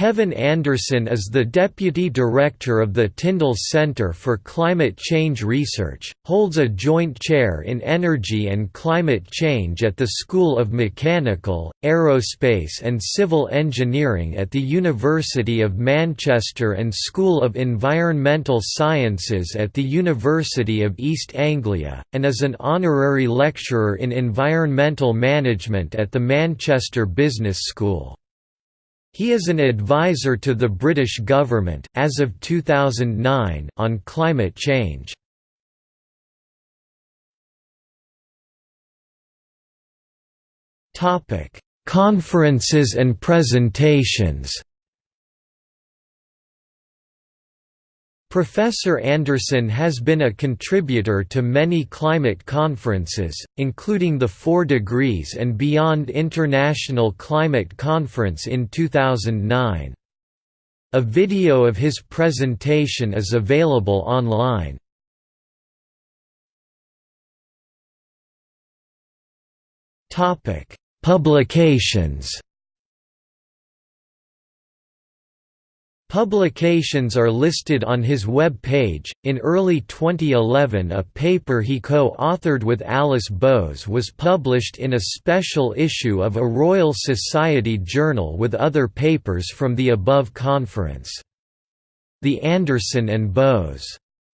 Kevin Anderson is the Deputy Director of the Tyndall Center for Climate Change Research, holds a joint chair in Energy and Climate Change at the School of Mechanical, Aerospace and Civil Engineering at the University of Manchester and School of Environmental Sciences at the University of East Anglia, and is an honorary lecturer in environmental management at the Manchester Business School. He is an advisor to the British government as of 2009 on climate change. Topic: Conferences and presentations. Professor Anderson has been a contributor to many climate conferences, including the 4 Degrees and Beyond International Climate Conference in 2009. A video of his presentation is available online. Publications Publications are listed on his web page. In early 2011, a paper he co authored with Alice Bows was published in a special issue of a Royal Society journal with other papers from the above conference. The Anderson and Bows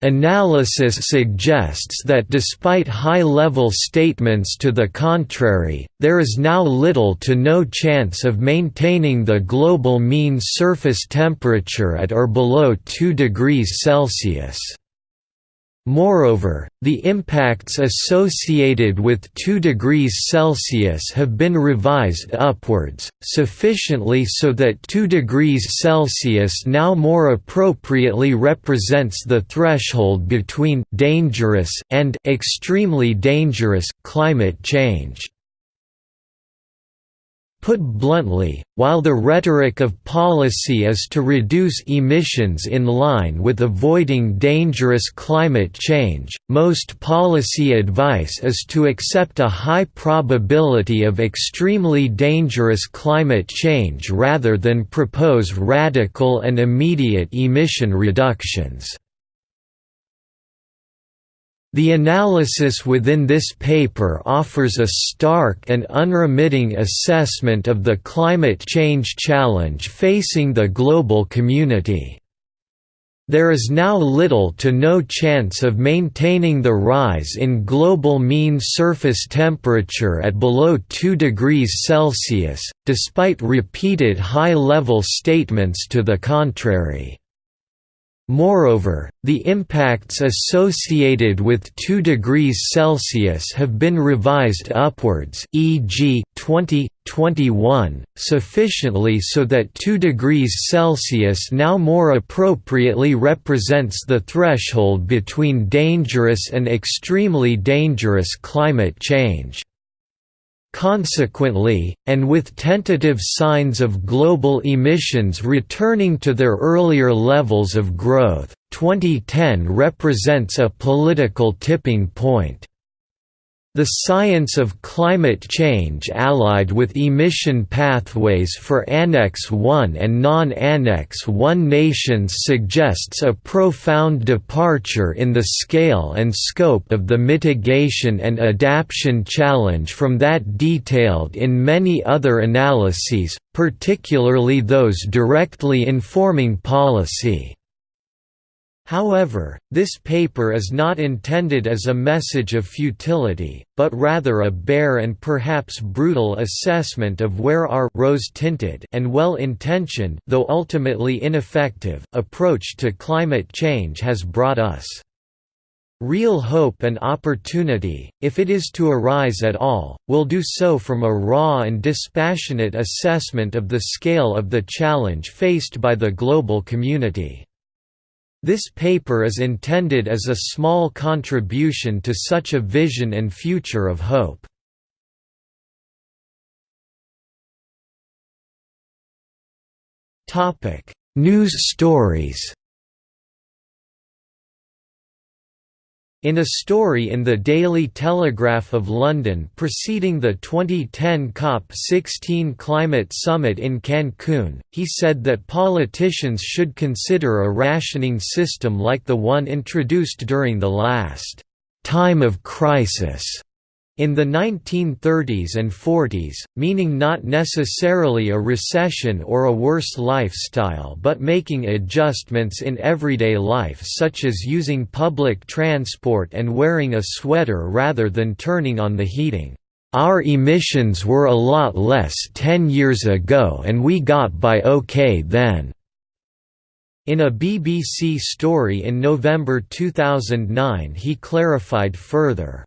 Analysis suggests that despite high-level statements to the contrary, there is now little to no chance of maintaining the global mean surface temperature at or below 2 degrees Celsius. Moreover, the impacts associated with 2 degrees Celsius have been revised upwards, sufficiently so that 2 degrees Celsius now more appropriately represents the threshold between «dangerous» and «extremely dangerous» climate change. Put bluntly, while the rhetoric of policy is to reduce emissions in line with avoiding dangerous climate change, most policy advice is to accept a high probability of extremely dangerous climate change rather than propose radical and immediate emission reductions. The analysis within this paper offers a stark and unremitting assessment of the climate change challenge facing the global community. There is now little to no chance of maintaining the rise in global mean surface temperature at below 2 degrees Celsius, despite repeated high-level statements to the contrary. Moreover, the impacts associated with 2 degrees Celsius have been revised upwards e.g., 2021, sufficiently so that 2 degrees Celsius now more appropriately represents the threshold between dangerous and extremely dangerous climate change. Consequently, and with tentative signs of global emissions returning to their earlier levels of growth, 2010 represents a political tipping point. The science of climate change allied with emission pathways for Annex I and non-Annex I nations suggests a profound departure in the scale and scope of the mitigation and adaptation challenge from that detailed in many other analyses, particularly those directly informing policy. However, this paper is not intended as a message of futility, but rather a bare and perhaps brutal assessment of where our rose-tinted and well-intentioned though ultimately ineffective approach to climate change has brought us. Real hope and opportunity, if it is to arise at all, will do so from a raw and dispassionate assessment of the scale of the challenge faced by the global community. This paper is intended as a small contribution to such a vision and future of hope. News stories In a story in the Daily Telegraph of London preceding the 2010 COP16 climate summit in Cancun, he said that politicians should consider a rationing system like the one introduced during the last time of crisis in the 1930s and 40s, meaning not necessarily a recession or a worse lifestyle but making adjustments in everyday life such as using public transport and wearing a sweater rather than turning on the heating. Our emissions were a lot less 10 years ago and we got by okay then. In a BBC story in November 2009 he clarified further.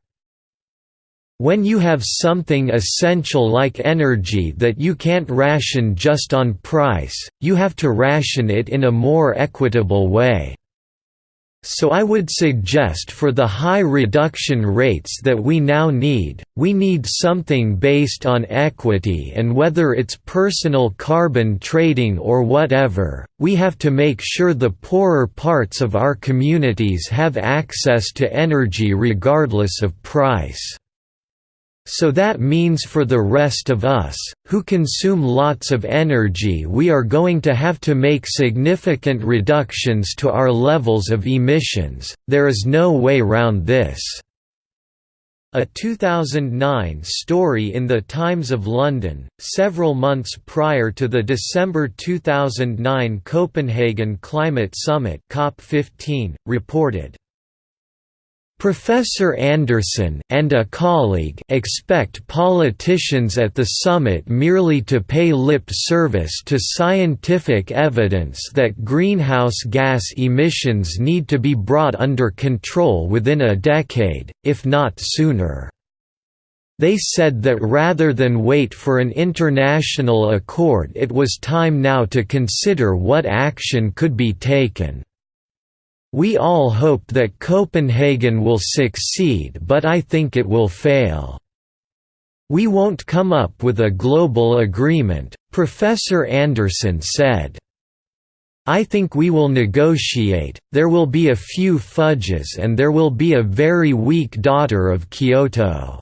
When you have something essential like energy that you can't ration just on price, you have to ration it in a more equitable way. So I would suggest for the high reduction rates that we now need, we need something based on equity and whether it's personal carbon trading or whatever, we have to make sure the poorer parts of our communities have access to energy regardless of price. So that means for the rest of us, who consume lots of energy we are going to have to make significant reductions to our levels of emissions, there is no way round this." A 2009 story in the Times of London, several months prior to the December 2009 Copenhagen Climate Summit COP15, reported Professor Anderson and a colleague expect politicians at the summit merely to pay lip service to scientific evidence that greenhouse gas emissions need to be brought under control within a decade, if not sooner. They said that rather than wait for an international accord it was time now to consider what action could be taken. We all hope that Copenhagen will succeed but I think it will fail. We won't come up with a global agreement, Professor Anderson said. I think we will negotiate, there will be a few fudges and there will be a very weak daughter of Kyoto.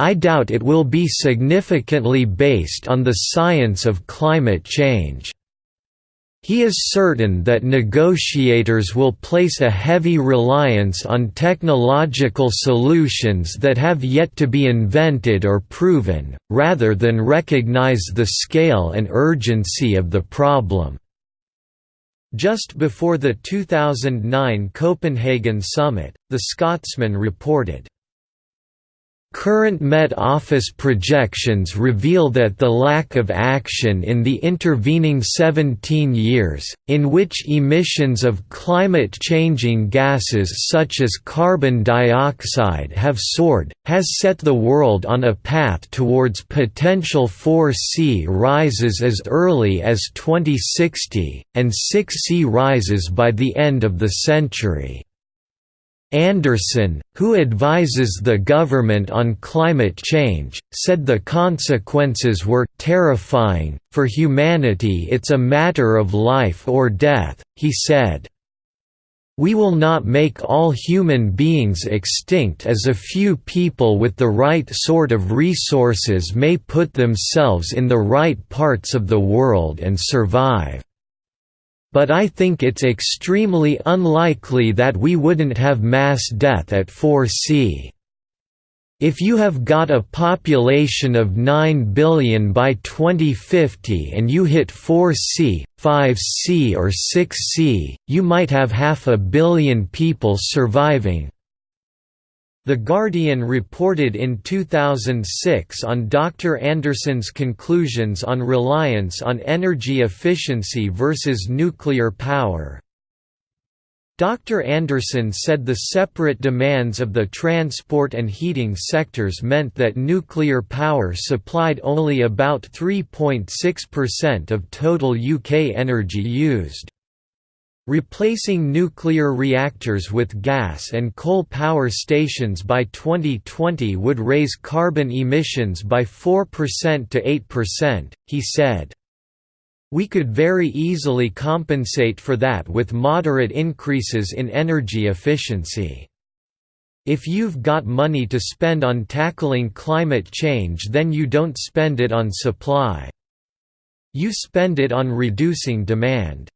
I doubt it will be significantly based on the science of climate change. He is certain that negotiators will place a heavy reliance on technological solutions that have yet to be invented or proven, rather than recognize the scale and urgency of the problem. Just before the 2009 Copenhagen summit, the Scotsman reported, Current Met Office projections reveal that the lack of action in the intervening 17 years, in which emissions of climate-changing gases such as carbon dioxide have soared, has set the world on a path towards potential 4C rises as early as 2060, and 6C rises by the end of the century. Anderson, who advises the government on climate change, said the consequences were terrifying. For humanity, it's a matter of life or death, he said. We will not make all human beings extinct as a few people with the right sort of resources may put themselves in the right parts of the world and survive but I think it's extremely unlikely that we wouldn't have mass death at 4C. If you have got a population of 9 billion by 2050 and you hit 4C, 5C or 6C, you might have half a billion people surviving. The Guardian reported in 2006 on Dr. Anderson's conclusions on reliance on energy efficiency versus nuclear power. Dr. Anderson said the separate demands of the transport and heating sectors meant that nuclear power supplied only about 3.6% of total UK energy used. Replacing nuclear reactors with gas and coal power stations by 2020 would raise carbon emissions by 4% to 8%, he said. We could very easily compensate for that with moderate increases in energy efficiency. If you've got money to spend on tackling climate change then you don't spend it on supply. You spend it on reducing demand.